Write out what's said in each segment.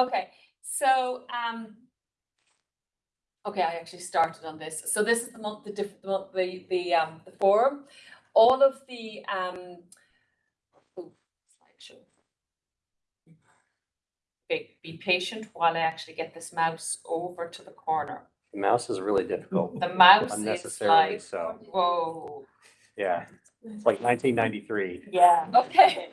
Okay, so, um, okay, I actually started on this. So this is the month, the diff, the, month- the, the, um, the forum. All of the, um, oh, slideshow. Okay, be patient while I actually get this mouse over to the corner. The mouse is really difficult, The mouse is unnecessarily like, so. whoa. Yeah, it's like nineteen ninety-three. Yeah. Okay.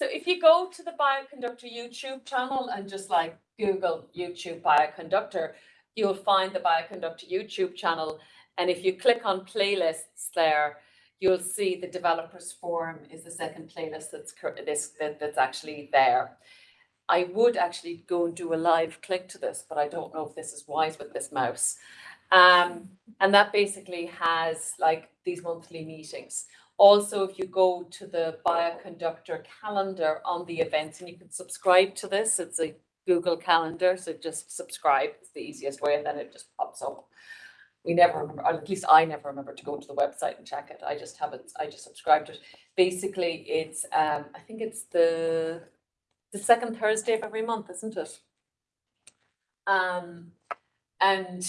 So if you go to the Bioconductor YouTube channel and just like Google YouTube Bioconductor, you'll find the Bioconductor YouTube channel. And if you click on playlists there, you'll see the developers forum is the second playlist that's this that, that's actually there. I would actually go and do a live click to this, but I don't know if this is wise with this mouse. Um, and that basically has like these monthly meetings. Also, if you go to the Bioconductor calendar on the events, and you can subscribe to this, it's a Google Calendar, so just subscribe, it's the easiest way, and then it just pops up. We never remember, or at least I never remember to go to the website and check it, I just haven't, I just subscribed to it. Basically, it's, um, I think it's the, the second Thursday of every month, isn't it? Um, and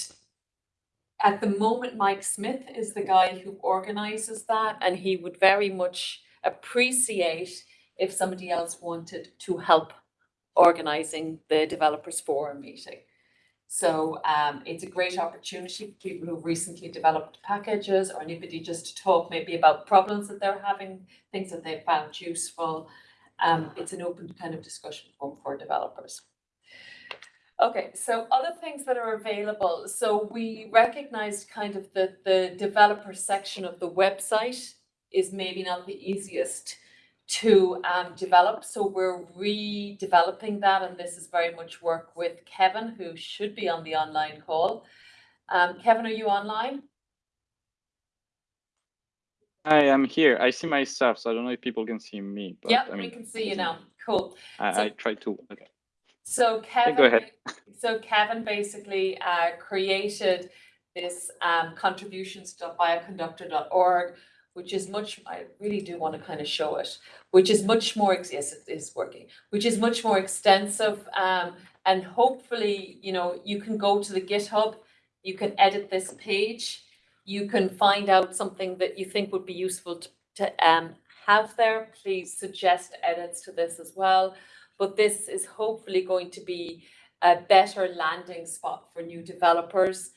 at the moment, Mike Smith is the guy who organizes that, and he would very much appreciate if somebody else wanted to help organizing the developers forum meeting. So um, it's a great opportunity for people who've recently developed packages or anybody just to talk maybe about problems that they're having, things that they found useful. Um, it's an open kind of discussion forum for developers. Okay, so other things that are available. So we recognized kind of that the developer section of the website is maybe not the easiest to um, develop. So we're redeveloping that, and this is very much work with Kevin, who should be on the online call. Um, Kevin, are you online? I am here. I see my stuff, so I don't know if people can see me. But Yep, I we can see you now. Cool. I, So- I try to. Okay. So Kevin. go ahead. So Kevin basically uh created this um contributions.bioconductor.org, which is much, I really do want to kind of show it, which is much more, yes, it is working, which is much more extensive. Um, and hopefully, you know, you can go to the GitHub, you can edit this page, you can find out something that you think would be useful to to um have there. Please suggest edits to this as well. But this is hopefully going to be a better landing spot for new developers.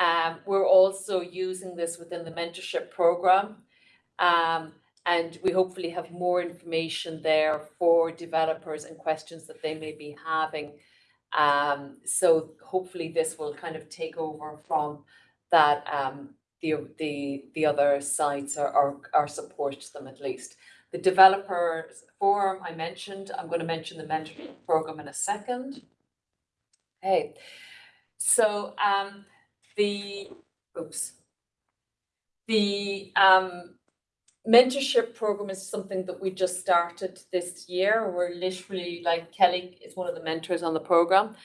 Um, we're also using this within the mentorship program. Um, and we hopefully have more information there for developers and questions that they may be having. Um, so hopefully this will kind of take over from that, um, the, the, the other sites or, or, or support them at least. The developers forum I mentioned, I'm going to mention the mentorship program in a second. Okay, so um, the, oops. The um, mentorship program is something that we just started this year. We're literally, like Kelly is one of the mentors on the program.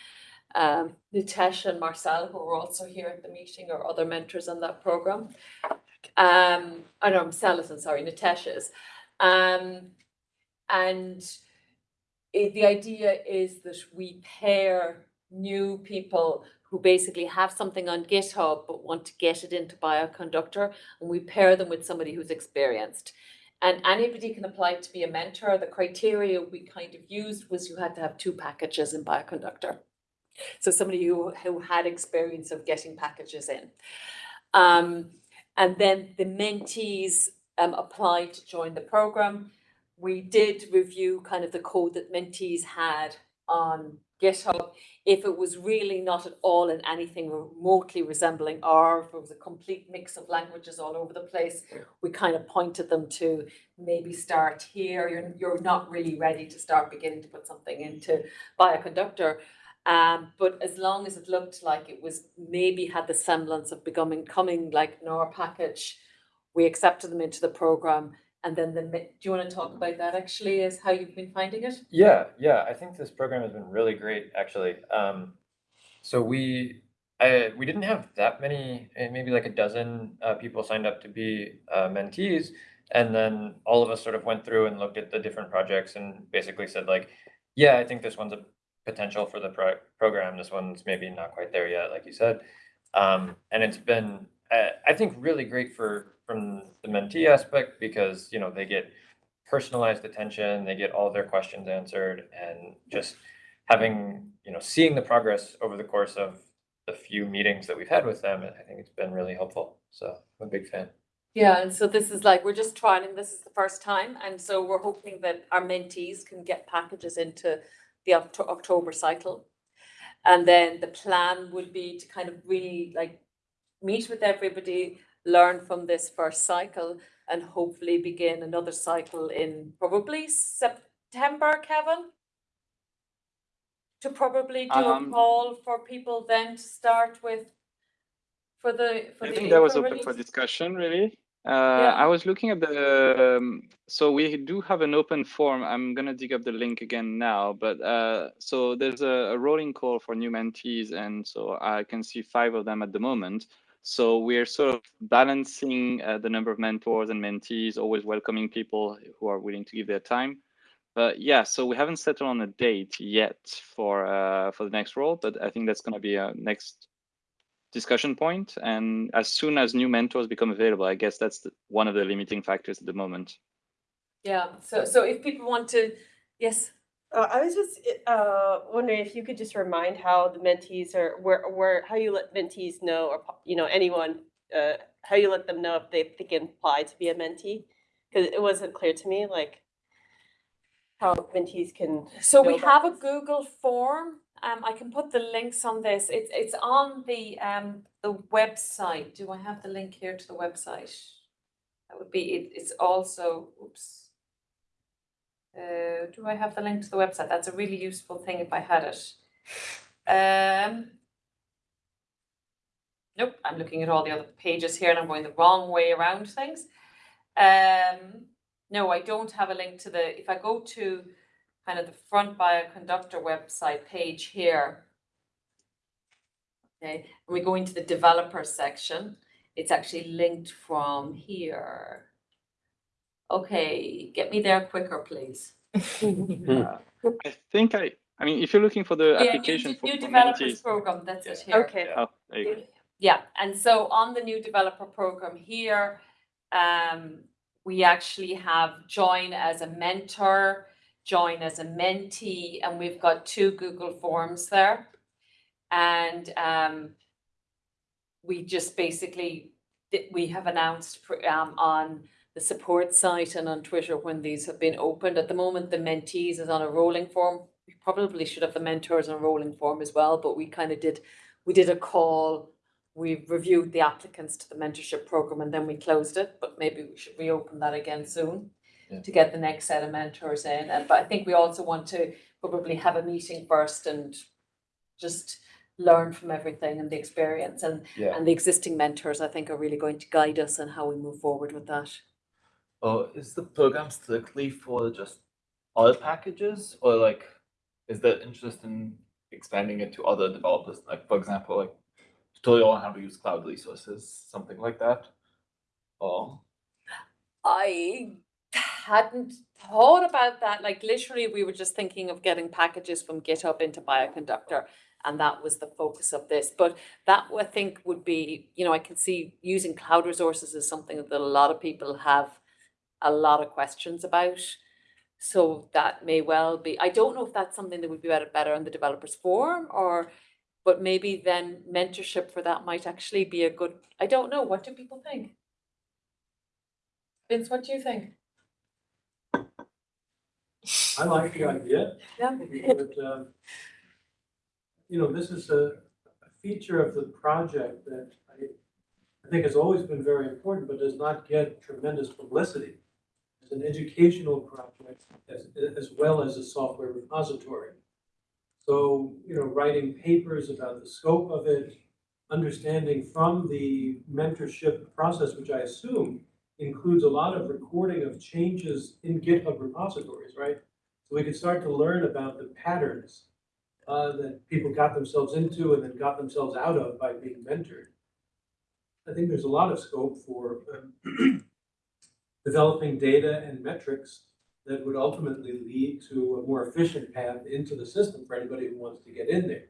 Um, Natasha and Marcel, who are also here at the meeting, are other mentors on that program. Um, I know, Marcel isn't, sorry, Natasha is. Um, and it, the idea is that we pair new people who basically have something on GitHub but want to get it into Bioconductor, and we pair them with somebody who's experienced. And anybody can apply to be a mentor. The criteria we kind of used was you had to have two packages in Bioconductor. So somebody who, who had experience of getting packages in. Um, and then the mentees um, applied to join the program. We did review kind of the code that mentees had on GitHub. If it was really not at all in anything remotely resembling R, if it was a complete mix of languages all over the place, we kind of pointed them to maybe start here. You're, you're not really ready to start beginning to put something into Bioconductor. Um, but as long as it looked like it was maybe had the semblance of becoming coming like an R package, we accepted them into the program. And then the, do you want to talk about that actually is how you've been finding it? Yeah, yeah, I think this program has been really great, actually. Um, so we, I, we didn't have that many, eh, maybe like a dozen uh, people signed up to be uh, mentees. And then all of us sort of went through and looked at the different projects and basically said like, yeah, I think this one's a potential for the pro- program. This one's maybe not quite there yet, like you said. Um, and it's been, uh, I think, really great for from the mentee aspect because you know they get personalized attention, they get all their questions answered, and just having you know seeing the progress over the course of the few meetings that we've had with them, I think it's been really helpful. So I'm a big fan. Yeah, and so this is like, we're just trying. this is the first time, and so we're hoping that our mentees can get packages into the October cycle. And then the plan would be to kind of really like meet with everybody, learn from this first cycle, and hopefully begin another cycle in probably September, Kevin? To probably do a Um, call for people then to start with for the, for I the think that was April open for discussion, really. Uh, I was looking at the, um, so we do have an open form. I'm gonna dig up the link again now, but uh, so there's a, a rolling call for new mentees, and so I can see five of them at the moment. So we're sort of balancing uh, the number of mentors and mentees, always welcoming people who are willing to give their time. But yeah, so we haven't settled on a date yet for uh, for the next role, but I think that's gonna be a next discussion point. point and as soon as new mentors become available i guess that's the, one of the limiting factors at the moment Yeah, so, so if people want to, yes, Uh, I was just uh, wondering if you could just remind how the mentees are, where, where, how you let mentees know, or you know, anyone, uh, how you let them know if they, they can apply to be a mentee? Because it wasn't clear to me, like how mentees can. so we have a. Google form. Um, I can put the links on this. It's, it's on the, um, the website. Do I have the link here to the website? That would be, it, it's also, oops. Uh, do I have the link to the website? That's a really useful thing if I had it. Um. Nope, I'm looking at all the other pages here and I'm going the wrong way around things. Um, no, I don't have a link to the, if I go to kind of the front bioconductor website page here. Okay, and we go into the developer section, it's actually linked from here. Okay, get me there quicker, please. Uh, i think i i mean if you're looking for the Yeah, application de- for, New for developers program, that's it Yeah. here. Okay, oh there you go Yeah, and so on the new developer program here, um, we actually have join as a mentor, join as a mentee, and we've got two Google Forms there. And, um, we just basically, we have announced, pr- um, on the support site and on Twitter when these have been opened. At the moment, the mentees is on a rolling form. We probably should have the mentors on a rolling form as well, but we kind of did, we did a call we reviewed the applicants to the mentorship program and then we closed it, but maybe we should reopen that again soon Yeah. to get the next set of mentors in. And but I think we also want to probably have a meeting first and just learn from everything and the experience and Yeah. and the existing mentors, I think, are really going to guide us on how we move forward with that. Oh, is the program strictly for just all packages or like is there interest in expanding it to other developers? Like for example, like tutorial on how to use cloud resources, something like that? Or I hadn't thought about that. Like literally, we were just thinking of getting packages from GitHub into Bioconductor. And that was the focus of this. But that I think would be, you know, I can see using cloud resources is something that a lot of people have a lot of questions about. So that may well be, I don't know if that's something that would be better, better in the developers forum or, but maybe then mentorship for that might actually be a good, I don't know. What do people think? Vince, what do you think? I like the idea, Yeah. but, um, you know, this is a a feature of the project that I, I think has always been very important, but does not get tremendous publicity. An educational project as, as well as a software repository. So, you know, writing papers about the scope of it, understanding from the mentorship process, which I assume includes a lot of recording of changes in GitHub repositories, right? So we could start to learn about the patterns uh, that people got themselves into and then got themselves out of by being mentored. I think there's a lot of scope for um, developing data and metrics that would ultimately lead to a more efficient path into the system for anybody who wants to get in there.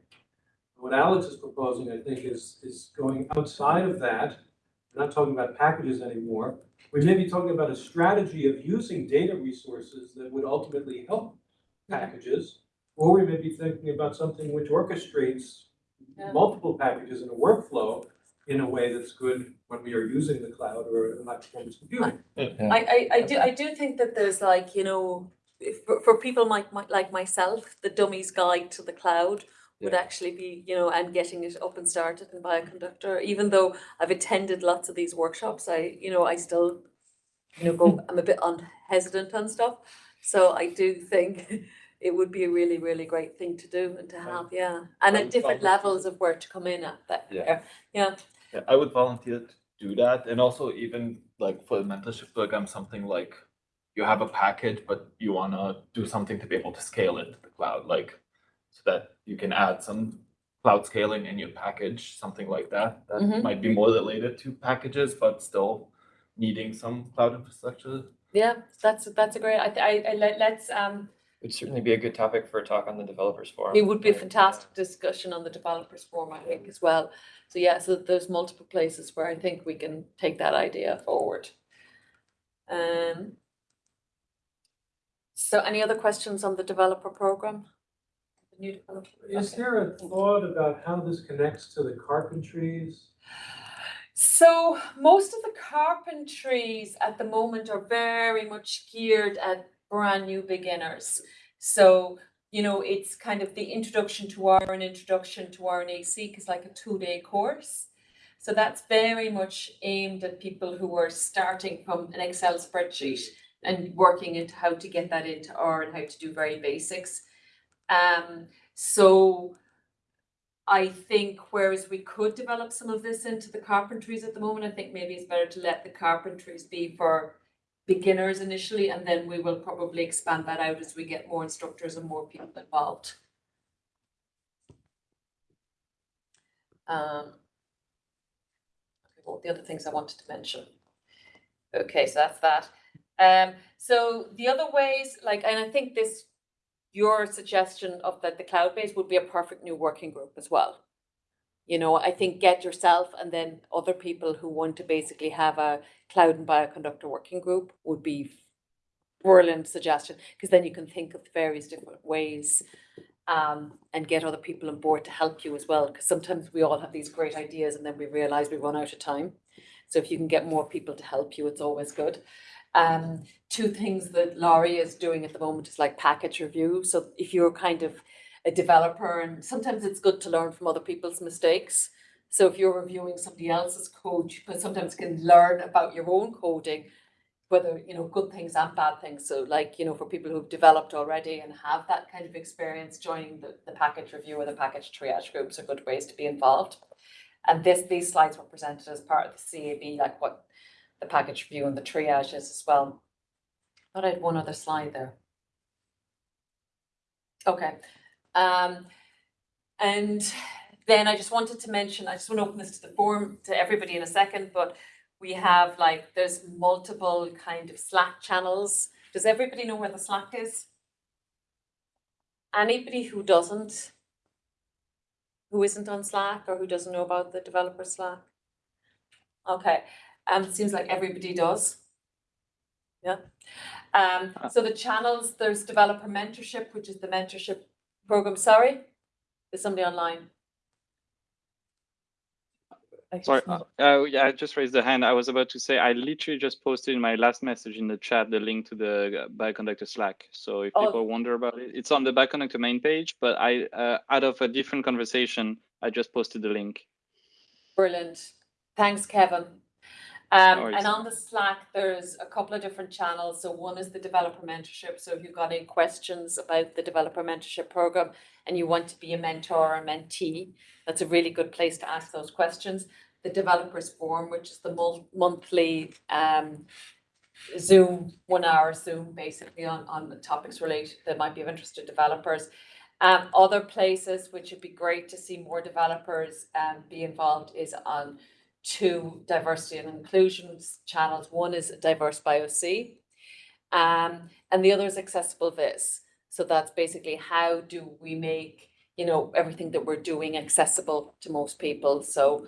What Alex is proposing, I think, is, is going outside of that. We're not talking about packages anymore. We may be talking about a strategy of using data resources that would ultimately help packages. Or we may be thinking about something which orchestrates Yeah. multiple packages in a workflow in a way that's good when we are using the cloud or high performance computing. I, I, I do, I do think that there's like, you know, if, for, for people like, my- like myself, the dummy's guide to the cloud would Yeah. actually be, you know, and getting it up and started in Bioconductor, even though I've attended lots of these workshops, I, you know, I still, you know, go, I'm a bit un- hesitant on stuff. So I do think it would be a really, really great thing to do and to have, yeah, and I at would different volunteer. levels of where to come in at that, Yeah. yeah, yeah. Yeah, I would volunteer to do that, and also even like for the mentorship program, something like you have a package, but you wanna do something to be able to scale it to the cloud, like so that you can add some cloud scaling in your package, something like that. That Mhm. might be more related to packages, but still needing some cloud infrastructure. Yeah, that's, that's a great, I, I, I, let- let's, um, Would certainly be a good topic for a talk on the developers forum. It would be a fantastic discussion on the developers forum, I think, as well. So yeah, so there's multiple places where I think we can take that idea forward. Um. So any other questions on the developer program? The new developer? Is okay. there a thought about how this connects to the carpentries? So most of the carpentries at the moment are very much geared at brand new beginners. So, you know, it's kind of the introduction to R and introduction to RNA-seq is like a two-day course. So that's very much aimed at people who are starting from an Excel spreadsheet and working into how to get that into R and how to do very basics. Um, so I think whereas we could develop some of this into the carpentries at the moment, I think maybe it's better to let the carpentries be for beginners initially, and then we will probably expand that out as we get more instructors and more people involved. Um. the other things I wanted to mention? Okay, so that's that. Um, so the other ways, like, and I think this your suggestion of that the cloud base would be a perfect new working group as well. You know, I think get yourself and then other people who want to basically have a cloud and bioconductor working group would be brilliant suggestion, because then you can think of various different ways um, and get other people on board to help you as well, because sometimes we all have these great ideas and then we realize we run out of time. So if you can get more people to help you, it's always good. Um, two things that Laurie is doing at the moment is like package review. So if you're kind of a developer and sometimes it's good to learn from other people's mistakes. So if you're reviewing somebody else's code, you can sometimes can learn about your own coding, whether, you know, good things and bad things. So like, you know, for people who've developed already and have that kind of experience, joining the, the package review or the package triage groups are good ways to be involved. And this, these slides were presented as part of the CAB, like what the package review and the triage is as well. I Thought I had one other slide there. Okay, um, and then I just wanted to mention, I just want to open this to the forum to everybody in a second, but we have like, there's multiple kind of Slack channels. Does everybody know where the Slack is? Anybody who doesn't? Who isn't on Slack or who doesn't know about the developer Slack? Okay, um, it seems like everybody does. Yeah. Um, so the channels, there's developer mentorship, which is the mentorship program. Sorry, there's somebody online. Sorry, uh, uh, yeah, I just raised the hand. I was about to say, I literally just posted in my last message in the chat the link to the uh, Bioconductor Slack. So if Oh. people wonder about it, it's on the Bioconductor main page, but I, uh, out of a different conversation, I just posted the link. Brilliant. Thanks, Kevin. Um, and on the Slack, there's a couple of different channels. So one is the developer mentorship. So if you've got any questions about the developer mentorship program and you want to be a mentor or a mentee, that's a really good place to ask those questions. The developers forum, which is the monthly um, Zoom, one hour Zoom, basically on, on the topics related that might be of interest to developers. Um, other places which would be great to see more developers um, be involved is on two diversity and inclusion channels. One is Diverse by OC, Um, and the other is accessible viz. So that's basically how do we make, you know, everything that we're doing accessible to most people. So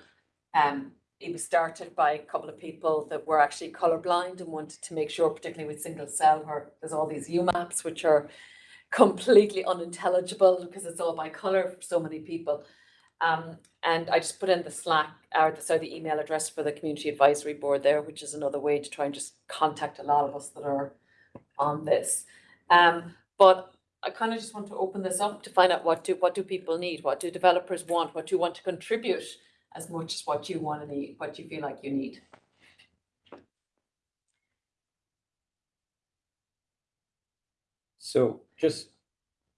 um, it was started by a couple of people that were actually colorblind and wanted to make sure, particularly with single cell, where there's all these UMAPs which are completely unintelligible because it's all by color for so many people. Um, and I just put in the Slack or the, sorry, the email address for the community advisory board there, which is another way to try and just contact a lot of us that are on this. Um, but I kind of just want to open this up to find out what do what do people need, what do developers want, what do you want to contribute as much as what you want to need, what you feel like you need. So just,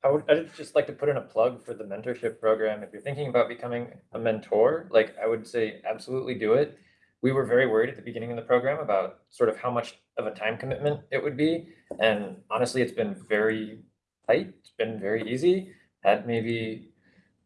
I would, I'd just like to put in a plug for the mentorship program. If you're thinking about becoming a mentor, like I would say absolutely do it. We were very worried at the beginning of the program about sort of how much of a time commitment it would be. And honestly, it's been very tight. It's been very easy. Had maybe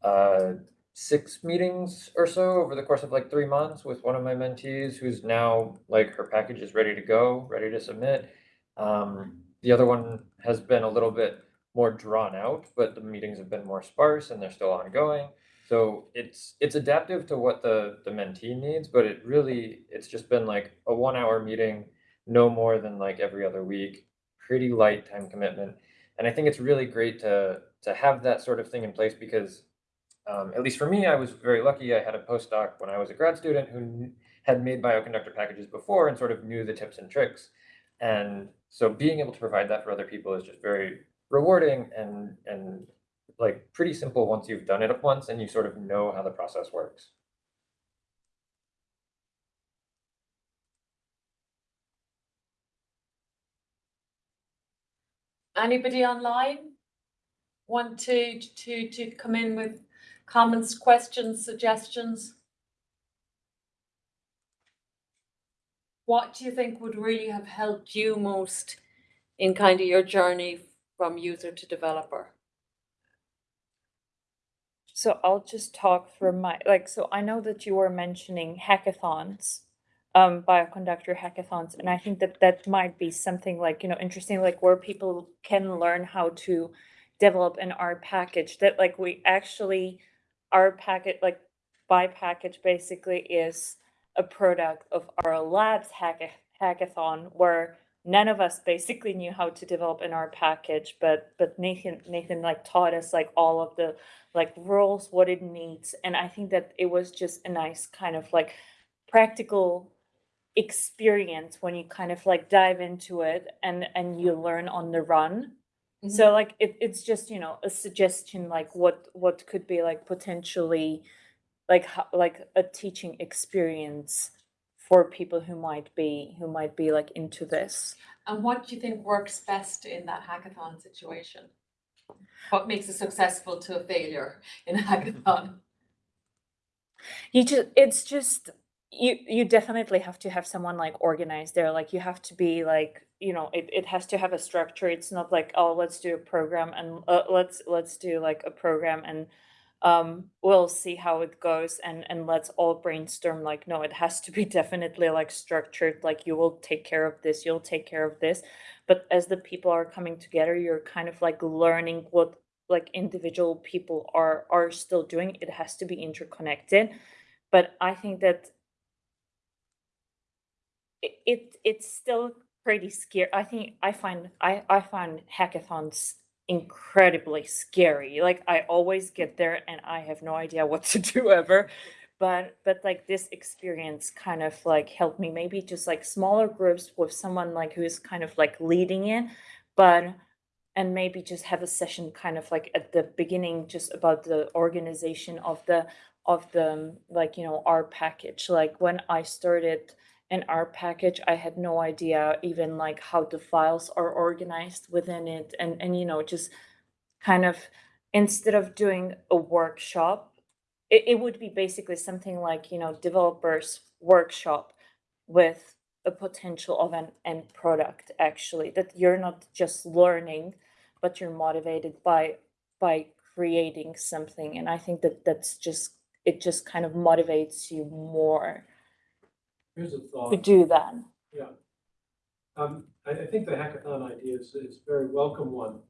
uh six meetings or so over the course of like three months with one of my mentees who's now like her package is ready to go, ready to submit. Um, the other one has been a little bit more drawn out, but the meetings have been more sparse and they're still ongoing. So it's it's adaptive to what the the mentee needs, but it really it's just been like a one hour meeting, no more than like every other week, pretty light time commitment. And I think it's really great to to have that sort of thing in place because um, at least for me, I was very lucky. I had a postdoc when I was a grad student who had made bioconductor packages before and sort of knew the tips and tricks. And so being able to provide that for other people is just very rewarding and and like pretty simple once you've done it once and you sort of know how the process works. Anybody online want to to to come in with comments, questions, suggestions? What do you think would really have helped you most in kind of your journey from user to developer? So I'll just talk through my, like, so I know that you were mentioning hackathons, um, bioconductor hackathons, and I think that that might be something like, you know, interesting, like where people can learn how to develop an R package that like we actually, our packet, like by package basically is a product of our labs hacka- hackathon where none of us basically knew how to develop an R package, but but Nathan Nathan like taught us like all of the like rules, what it needs, and I think that it was just a nice kind of like practical experience when you kind of like dive into it and and you learn on the run. Mm-hmm. So like it it's just you know a suggestion like what what could be like potentially like like a teaching experience for people who might be who might be like into this. And what do you think works best in that hackathon situation? What makes a successful to a failure in a hackathon? You just it's just you you definitely have to have someone like organized there like you have to be like you know it, it has to have a structure it's not like oh let's do a program and uh, let's let's do like a program and um we'll see how it goes and and let's all brainstorm like no it has to be definitely like structured like you will take care of this you'll take care of this. But as the people are coming together you're kind of like learning what like individual people are are still doing. It has to be interconnected. But i think that it, it it's still pretty scary. I think i find i i find hackathons incredibly scary like i always get there and i have no idea what to do ever but but like this experience kind of like helped me maybe just like smaller groups with someone like who is kind of like leading it but and maybe just have a session kind of like at the beginning just about the organization of the of the like you know our package like when i started an R package, I had no idea even like how the files are organized within it. And and you know just kind of instead of doing a workshop, it, it would be basically something like, you know, developers workshop with a potential of an end product actually that you're not just learning but you're motivated by by creating something. And i think that that's just it just kind of motivates you more Here's a to thought. do that Yeah. Um, I, I think the hackathon idea is, is a very welcome one.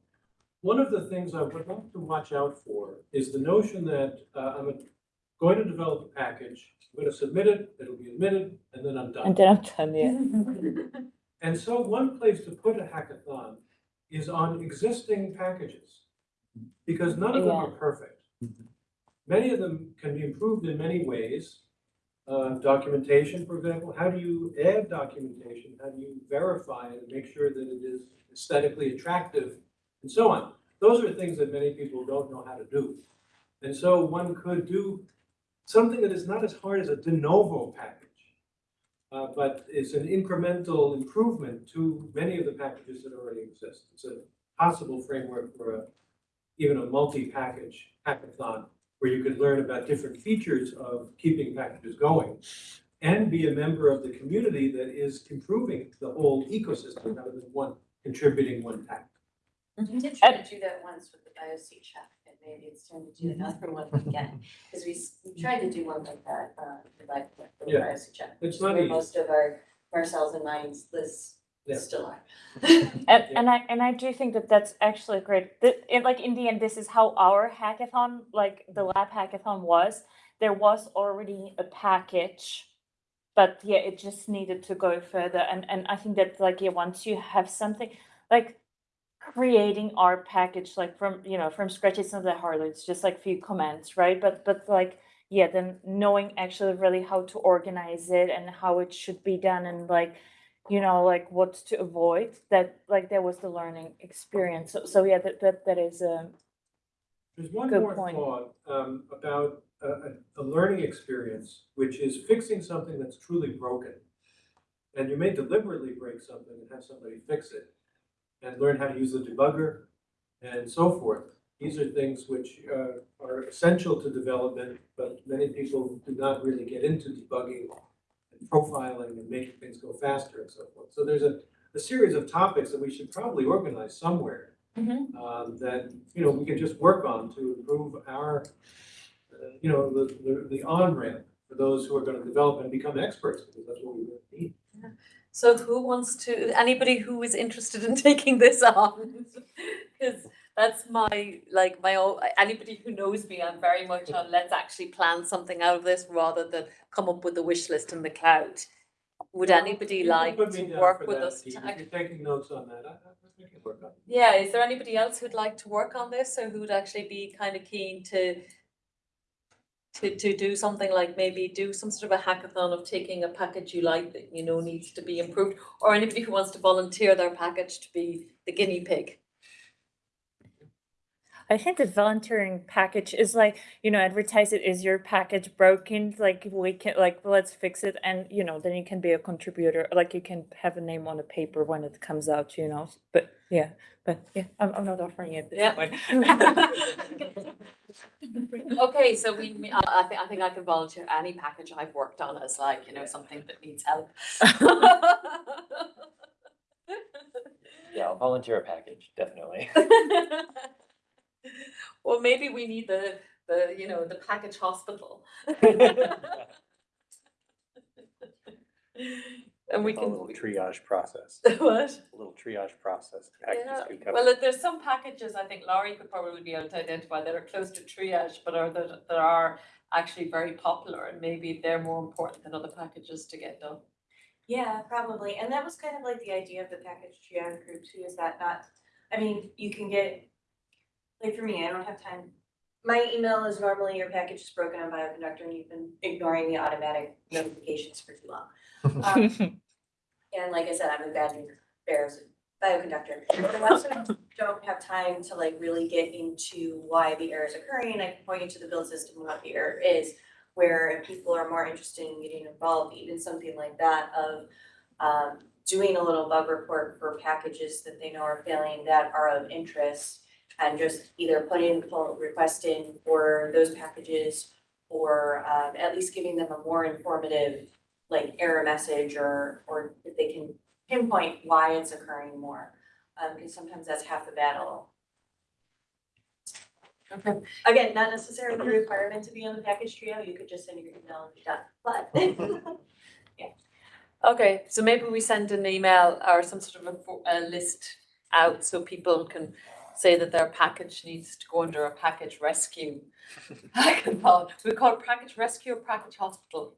One of the things I would like to watch out for is the notion that, uh, I'm going to develop a package, I'm gonna submit it, it'll be admitted, and then I'm done. And then I'm done, yeah. And so one place to put a hackathon is on existing packages. Because none of them are perfect. Many of them can be improved in many ways. Uh, documentation, for example, how do you add documentation? How do you verify it and make sure that it is aesthetically attractive and so on? Those are things that many people don't know how to do. And so one could do something that is not as hard as a de novo package uh, but it's an incremental improvement to many of the packages that already exist. It's a possible framework for a, even a multi-package hackathon, where you could learn about different features of keeping packages going and be a member of the community that is improving the whole ecosystem rather than one contributing one pack. Mm-hmm. We did try to do that once with the BiocCheck, and maybe it's time to do mm-hmm. another one again, because we, s- we mm-hmm. tried to do one like that, uh, with like, the Yeah. BiocCheck. It's which is not where easy. Most of our Marcel's and mine's lists Yeah. still are. And, Yeah. and I, and I do think that that's actually great. That, it, like, in the end, this is how our hackathon, like, the lab hackathon was. There was already a package, but yeah, it just needed to go further. And, and I think that, like, yeah, once you have something, like, creating our package, like, from, you know, from scratch, it's not that hard. It's just like few commands, right? But, but like, yeah, then knowing actually really how to organize it and how it should be done and like, you know, like what to avoid, that, like, that was the learning experience. So, so yeah, that, that, that is, um, There's one Good more point. thought um, about a, a, a learning experience, which is fixing something that's truly broken. And you may deliberately break something and have somebody fix it, and learn how to use the debugger and so forth. These are things which uh, are essential to development, but many people do not really get into debugging profiling and making things go faster and so forth. So there's a, a series of topics that we should probably organize somewhere um, that, you know, we can just work on to improve our, uh, you know, the, the, the on-ramp for those who are gonna develop and become experts, because that's what we really need. So who wants to, anybody who is interested in taking this on? That's my, like, my, own- anybody who knows me, I'm very much on, let's actually plan something out of this rather than come up with a wish list in the cloud. Would anybody You like to work with that, us? Pete. to If you're taking notes on that, I, I on. Yeah, is there anybody else who'd like to work on this or who'd actually be kind of keen to to, to do something like maybe do some sort of a hackathon of taking a package you like that you know needs to be improved? Or anybody who wants to volunteer their package to be the guinea pig? I think the volunteering package is like, you know, advertise it, is your package broken? Like, we can, like, let's fix it. And, you know, then you can be a contributor, like you can have a name on a paper when it comes out, you know, but yeah, but yeah, I'm, I'm not offering it Yeah. Okay, so we, me- I, I think, I think I can volunteer any package I've worked on as like, you know, something that needs help. Yeah, I'll volunteer a package, definitely. Well, maybe we need the, the, you know, the package hospital. And we A can, little triage process, what? a little triage process. packages Yeah, could come. well, there's some packages, I think Laurie could probably be able to identify that are close to triage, but are that, that are actually very popular and maybe they're more important than other packages to get done. Yeah, probably, and that was kind of like the idea of the package triage group too, is that not, I mean, you can get, like for me, I don't have time. My email is normally your package is broken on bioconductor and you've been ignoring the automatic notifications for too long. Um, And like I said, I'm a bad bear as a bioconductor, but I also don't have time to like really get into why the error is occurring, I can point you to the build system and what the error is. Where if people are more interested in getting involved, even something like that of um doing a little bug report for packages that they know are failing that are of interest. And just either putting pull request in for those packages or um at least giving them a more informative like error message or or if they can pinpoint why it's occurring more. Um because sometimes that's half the battle. Okay. Again, not necessarily a requirement to be on the package trio, you could just send your email and be done, but yeah. Okay, so maybe we send an email or some sort of a, a list out so people can say that their package needs to go under a package rescue. hackathon. We call it package rescue or package hospital?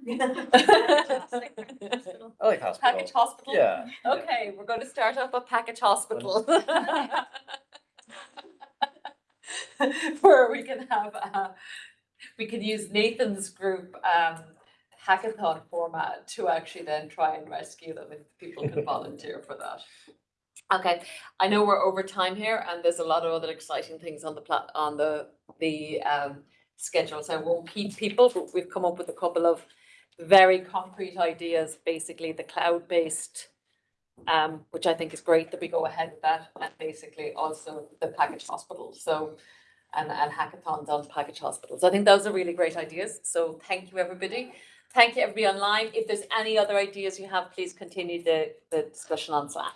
I like hospital. Package hospital? Yeah. Okay, we're going to start up a package hospital. Where we can have, uh, we can use Nathan's group, um, hackathon format to actually then try and rescue them if people can volunteer for that. Okay, I know we're over time here and there's a lot of other exciting things on the plat, on the, the, um, schedule, so won't keep people, but we've come up with a couple of very concrete ideas, basically the cloud-based um, which I think is great that we go ahead with that, and basically also the package hospitals, so, and, and hackathons on package hospitals. I think those are really great ideas, so thank you, everybody. Thank you, everybody online. If there's any other ideas you have, please continue the, the discussion on Slack.